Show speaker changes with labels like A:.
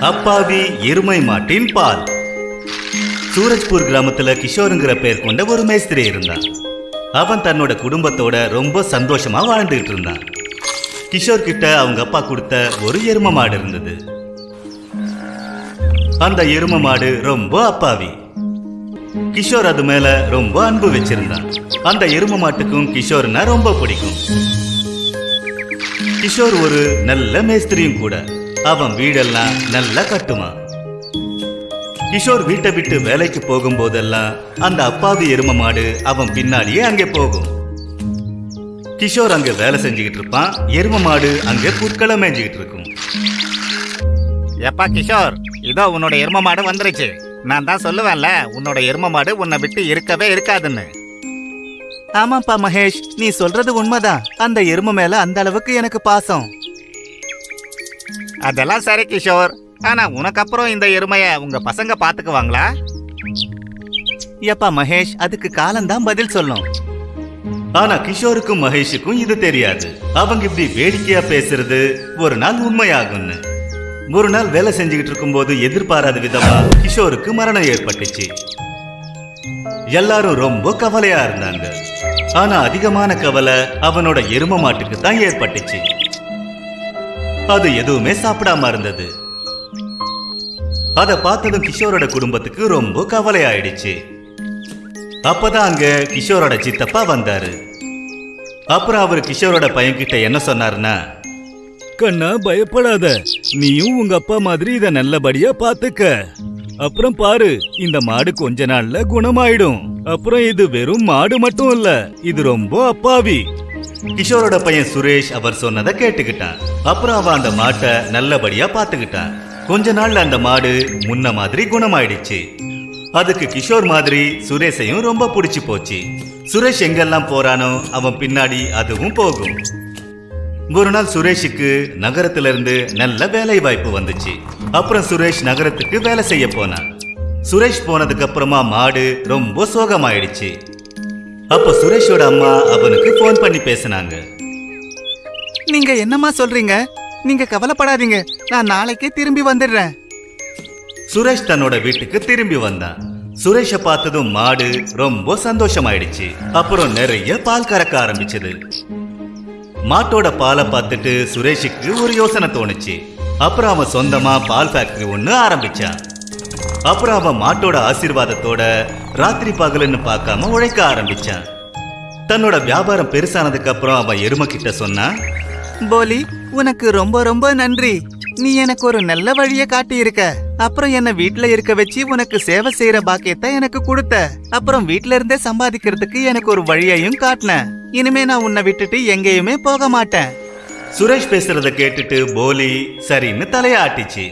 A: அப்பாவி எருமை மாட்டின் பால். சூரஜ்பூர் கிராமத்துல கிஷோருங்கிற பேர் கொண்ட ஒரு மேஸ்திரி இருந்தான். அவன் தன்னோட குடும்பத்தோட ரொம்ப சந்தோஷமா வாழ்ந்துகிட்டு இருந்தான். கிஷோர் கிட்ட அவங்க அப்பா கொடுத்த ஒரு எரும மாடு இருந்தது. அந்த எரும மாடு ரொம்ப அப்பாவி. கிஷோர் அது மேல ரொம்ப அன்பு வச்சிருந்தான். அந்த எரும மாட்டுக்கும் கிஷோர்னா ரொம்ப பிடிக்கும். கிஷோர் ஒரு நல்ல மேஸ்திரியும் கூட. அவன் வீடெல்லாம் நல்லா கட்டுவான் கிஷோர் வீட்டை விட்டு வேலைக்கு போகும்போதெல்லாம் அந்த அப்பாவி எரும மாடு அவன் பின்னாடியே அங்கே போகும். கிஷோர் அங்க வேலை செஞ்சுக்கிட்டு இருப்பான் எரும மாடு அங்கே புற்களை மேய்ஞ்சுக்கிட்டு இருக்கும்.
B: எப்பா கிஷோர் இதோ உன்னோட எரும மாடு வந்துருச்சு. நான் தான் சொல்லுவேன்ல உன்னோட எரும மாடு உன்னை விட்டு இருக்கவே இருக்காதுன்னு.
A: ஆமாப்பா மகேஷ் நீ சொல்றது உண்மைதான். அந்த எரும மேல அந்த அளவுக்கு எனக்கு பாசம்.
B: அதெல்லாம் சரி கிஷோர். ஆனா உனக்கு அப்புறம் இந்த எருமைய உங்க பசங்க பாத்துக்குவாங்களா?
A: எப்பா மகேஷ் அதுக்கு காலம்தான் பதில் சொல்லும். ஆனா கிஷோருக்கும் மகேஷுக்கும் இது தெரியாது. அவங்க இப்படி வேடிக்கையா பேசுறது ஒரு நாள் உண்மையாகும்னு. ஒரு நாள் வேலை செஞ்சுக்கிட்டு இருக்கும்போது எதிர்பாராத விதமா கிஷோருக்கு மரணம் ஏற்பட்டுச்சு. எல்லாரும் ரொம்ப கவலையா இருந்தாங்க. ஆனா அதிகமான கவலை அவனோட எரும மாட்டுக்கு தான் ஏற்பட்டுச்சு. அது எதுவுமே சாப்பிடாம இருந்தது. அதை பார்த்ததும் கிஷோரோட குடும்பத்துக்கு ரொம்ப கவலை ஆயிடுச்சு அப்பதான் அங்க கிஷோரோட சித்தப்பா வந்தாரு. அப்புறம் அவர் கிஷோரோட பையன்கிட்ட என்ன சொன்னாருன்னா கண்ணா பயப்படாத. நீயும் உங்க அப்பா மாதிரி இத நல்லபடியா பாத்துக்க. அப்புறம் பாரு இந்த மாடு கொஞ்ச நாள்ல குணமாயிடும். அப்புறம் இது வெறும் மாடு மட்டும் இல்ல இது ரொம்ப அப்பாவி. கிஷோரோட பையன் சுரேஷ் அவர் சொன்னதை கேட்டுக்கிட்டான். அப்புறம் அவன் அந்த மாட்டை நல்லபடியா பாத்துக்கிட்டான் கொஞ்ச நாள்ல அந்த மாடு முன்ன மாதிரி குணமாயிடுச்சு. அதுக்கு கிஷோர் மாதிரி சுரேஷையும் ரொம்ப பிடிச்சு போச்சு. சுரேஷ் எங்கெல்லாம் போறானோ அவன் பின்னாடி அதுவும் போகும். ஒரு நாள் சுரேஷுக்கு நகரத்துல இருந்து நல்ல வேலை வாய்ப்பு வந்துச்சு. அப்புறம் சுரேஷ் நகரத்துக்கு வேலை செய்ய போனான். சுரேஷ் போனதுக்கு அப்புறமா மாடு ரொம்ப சோகமாயிடுச்சு. அப்ப சுரேஷோட அம்மா அவனுக்கு ஃபோன் பண்ணி பேசினாங்க.
C: நீங்க என்னம்மா சொல்றீங்க? நீங்க கவலைப்படாதீங்க. நான் நாளைக்கே திரும்பி வந்துடுறேன்.
A: சுரேஷ் தன்னோட வீட்டுக்கு திரும்பி வந்தான். சுரேஷ பார்த்ததும் மாடு ரொம்ப சந்தோஷமாயிடுச்சு. அப்புறம் நிறைய பால் கறக்க ஆரம்பிச்சது. மாட்டோட பாலை பார்த்துட்டு சுரேஷுக்கு ஒரு யோசனை தோணுச்சு. அப்புறம் அவன் சொந்தமா பால் ஃபேக்டரி ஒண்ணு ஆரம்பிச்சான். அப்புறம் அவன் மாட்டோட ஆசீர்வாதத்தோட ராத்திரி பகலுன்னு பார்க்காம உழைக்க ஆரம்பிச்சான். தன்னோட வியாபாரம் பெருசானதுக்கு அப்புறம் அவன் எருமை கிட்ட சொன்னான்
C: போலி உனக்கு ரொம்ப ரொம்ப நன்றி. நீ எனக்கு ஒரு நல்ல வழிய காட்டி இருக்க அப்புறம் என்ன வீட்ல இருக்க வச்சு உனக்கு சேவை செய்யற பாக்கியத்தை எனக்கு கொடுத்த. அப்புறம் வீட்ல இருந்தே சம்பாதிக்கிறதுக்கு எனக்கு ஒரு வழியையும் காட்டின. இனிமே நான் உன்னை விட்டுட்டு எங்கேயுமே போக மாட்டேன்.
A: சுரேஷ் பேசுறத கேட்டுட்டு போலி சரின்னு தலையாட்டிச்சு